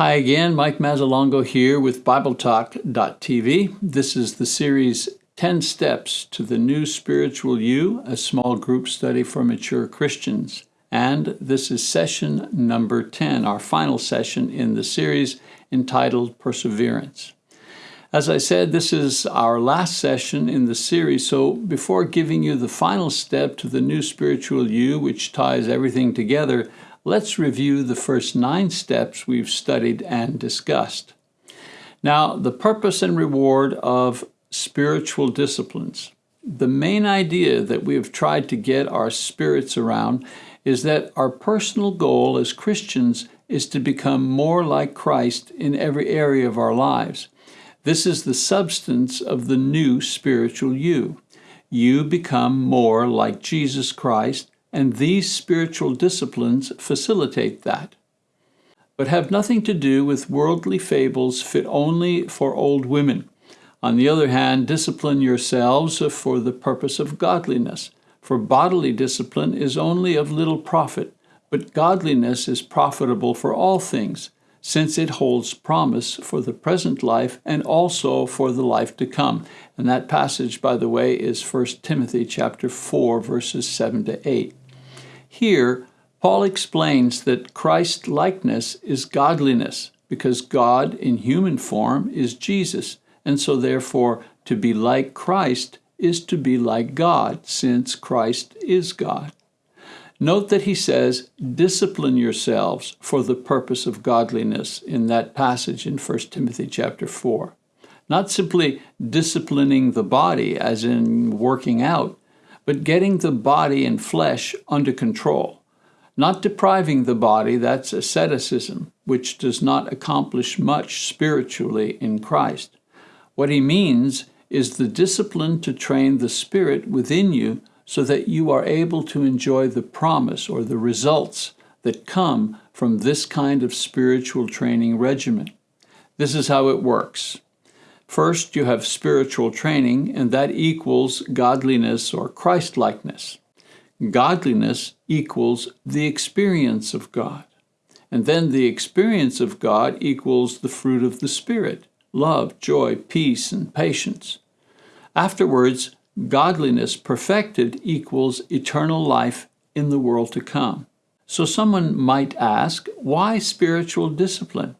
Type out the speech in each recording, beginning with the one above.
Hi again, Mike Mazzalongo here with BibleTalk.tv. This is the series 10 Steps to the New Spiritual You, a small group study for mature Christians. And this is session number 10, our final session in the series entitled Perseverance. As I said, this is our last session in the series, so before giving you the final step to the new spiritual you, which ties everything together, let's review the first nine steps we've studied and discussed. Now, the purpose and reward of spiritual disciplines. The main idea that we have tried to get our spirits around is that our personal goal as Christians is to become more like Christ in every area of our lives. This is the substance of the new spiritual you. You become more like Jesus Christ and these spiritual disciplines facilitate that, but have nothing to do with worldly fables fit only for old women. On the other hand, discipline yourselves for the purpose of godliness, for bodily discipline is only of little profit, but godliness is profitable for all things, since it holds promise for the present life and also for the life to come. And that passage, by the way, is 1 Timothy chapter 4, verses 7 to 8. Here, Paul explains that Christ likeness is godliness, because God in human form is Jesus, and so therefore to be like Christ is to be like God, since Christ is God. Note that he says, discipline yourselves for the purpose of godliness in that passage in 1 Timothy chapter 4. Not simply disciplining the body, as in working out, but getting the body and flesh under control. Not depriving the body, that's asceticism, which does not accomplish much spiritually in Christ. What he means is the discipline to train the spirit within you so that you are able to enjoy the promise or the results that come from this kind of spiritual training regimen. This is how it works. First, you have spiritual training, and that equals godliness or Christlikeness. Godliness equals the experience of God. And then the experience of God equals the fruit of the Spirit love, joy, peace, and patience. Afterwards, godliness perfected equals eternal life in the world to come. So someone might ask, why spiritual discipline?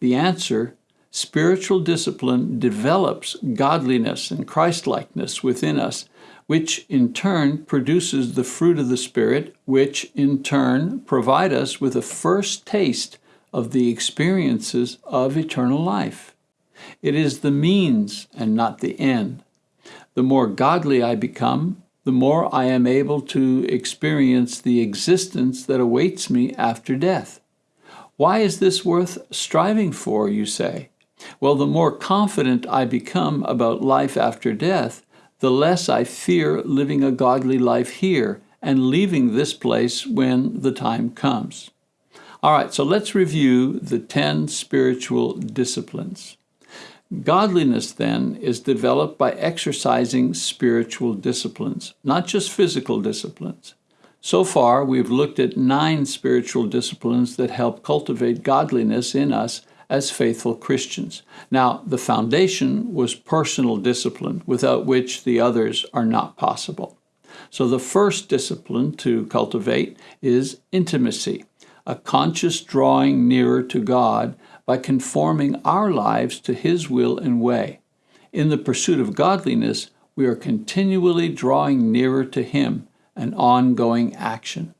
The answer spiritual discipline develops godliness and Christlikeness within us, which in turn produces the fruit of the Spirit, which in turn provide us with a first taste of the experiences of eternal life. It is the means and not the end. The more godly I become, the more I am able to experience the existence that awaits me after death. Why is this worth striving for, you say? Well, the more confident I become about life after death, the less I fear living a godly life here and leaving this place when the time comes. All right, so let's review the 10 spiritual disciplines. Godliness, then, is developed by exercising spiritual disciplines, not just physical disciplines. So far, we've looked at nine spiritual disciplines that help cultivate godliness in us as faithful Christians. Now, the foundation was personal discipline, without which the others are not possible. So the first discipline to cultivate is intimacy, a conscious drawing nearer to God by conforming our lives to His will and way. In the pursuit of godliness, we are continually drawing nearer to Him, an ongoing action.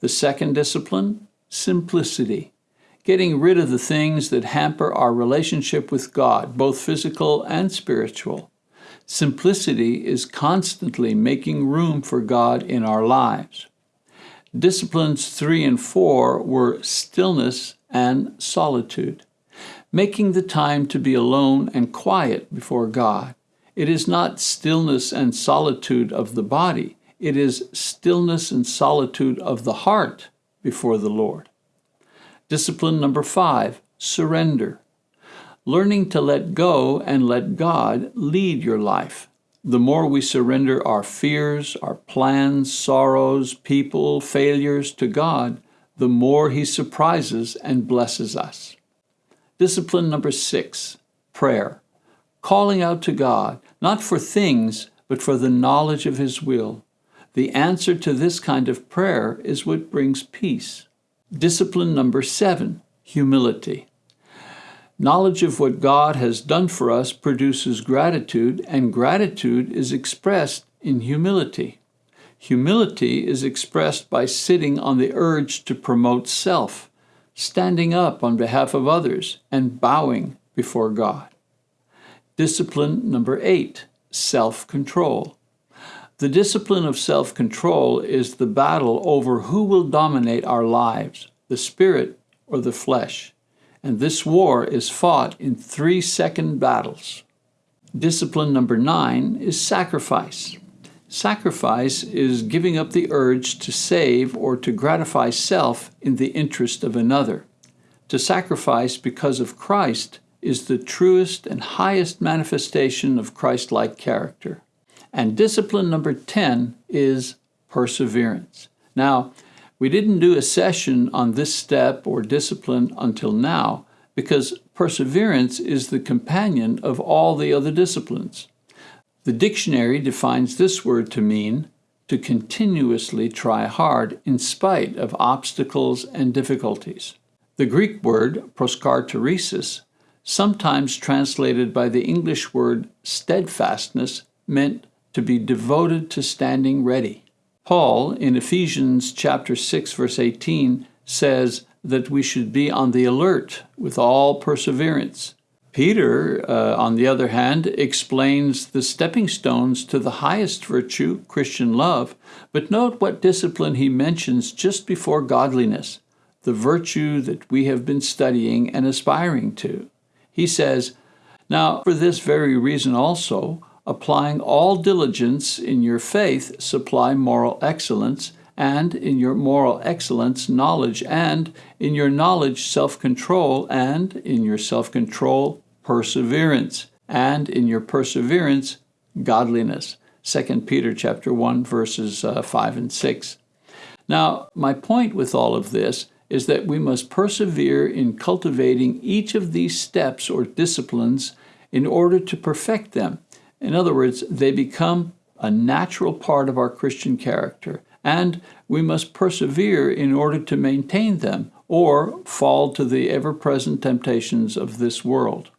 The second discipline, simplicity getting rid of the things that hamper our relationship with God, both physical and spiritual. Simplicity is constantly making room for God in our lives. Disciplines 3 and 4 were stillness and solitude, making the time to be alone and quiet before God. It is not stillness and solitude of the body, it is stillness and solitude of the heart before the Lord. Discipline number five, surrender. Learning to let go and let God lead your life. The more we surrender our fears, our plans, sorrows, people, failures to God, the more He surprises and blesses us. Discipline number six prayer. Calling out to God, not for things, but for the knowledge of His will. The answer to this kind of prayer is what brings peace. Discipline number seven humility. Knowledge of what God has done for us produces gratitude, and gratitude is expressed in humility. Humility is expressed by sitting on the urge to promote self standing up on behalf of others, and bowing before God. Discipline number eight self control. The discipline of self control is the battle over who will dominate our lives, the spirit or the flesh. And this war is fought in three second battles. Discipline number nine is sacrifice. Sacrifice is giving up the urge to save or to gratify self in the interest of another. To sacrifice because of Christ is the truest and highest manifestation of Christ like character. And discipline number 10 is perseverance. Now, we didn't do a session on this step or discipline until now because perseverance is the companion of all the other disciplines. The dictionary defines this word to mean to continuously try hard in spite of obstacles and difficulties. The Greek word proskarteresis, sometimes translated by the English word steadfastness, meant to be devoted to standing ready. Paul, in Ephesians chapter 6 verse 18, says that we should be on the alert with all perseverance, Peter, uh, on the other hand, explains the stepping stones to the highest virtue, Christian love, but note what discipline he mentions just before godliness, the virtue that we have been studying and aspiring to. He says, Now, for this very reason also, applying all diligence in your faith, supply moral excellence, and in your moral excellence, knowledge, and in your knowledge, self control, and in your self control, perseverance, and in your perseverance, godliness. 2 Peter chapter 1 verses uh, 5 and 6. Now, my point with all of this is that we must persevere in cultivating each of these steps or disciplines in order to perfect them. In other words, they become a natural part of our Christian character and we must persevere in order to maintain them or fall to the ever present temptations of this world.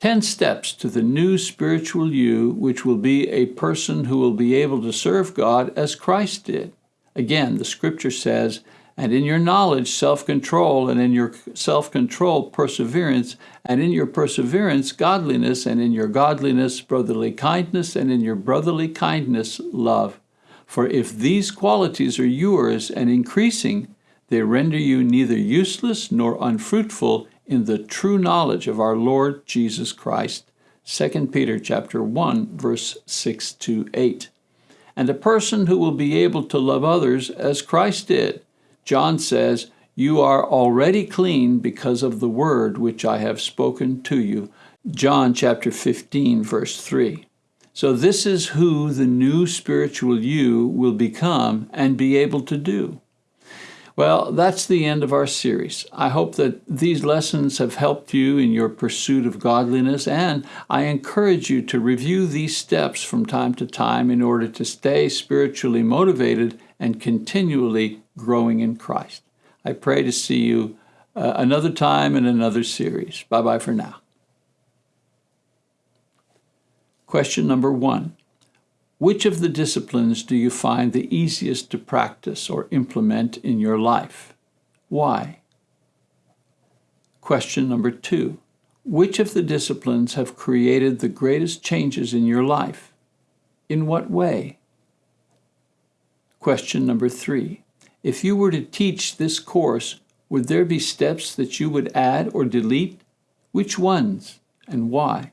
Ten steps to the new spiritual you, which will be a person who will be able to serve God as Christ did. Again, the scripture says, and in your knowledge, self control, and in your self control, perseverance, and in your perseverance, godliness, and in your godliness, brotherly kindness, and in your brotherly kindness, love. For if these qualities are yours and increasing, they render you neither useless nor unfruitful in the true knowledge of our Lord Jesus Christ. 2 Peter chapter 1 verse 6 to 8. And a person who will be able to love others as Christ did. John says, "You are already clean because of the word which I have spoken to you." John chapter 15 verse 3. So, this is who the new spiritual you will become and be able to do. Well, that's the end of our series. I hope that these lessons have helped you in your pursuit of godliness, and I encourage you to review these steps from time to time in order to stay spiritually motivated and continually growing in Christ. I pray to see you uh, another time in another series. Bye bye for now. Question number one Which of the disciplines do you find the easiest to practice or implement in your life? Why? Question number two Which of the disciplines have created the greatest changes in your life? In what way? Question number three If you were to teach this course, would there be steps that you would add or delete? Which ones and why?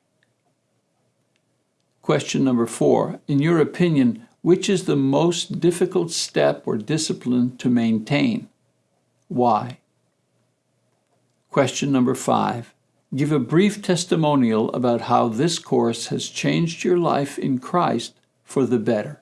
Question number four In your opinion, which is the most difficult step or discipline to maintain? Why? Question number five Give a brief testimonial about how this course has changed your life in Christ for the better.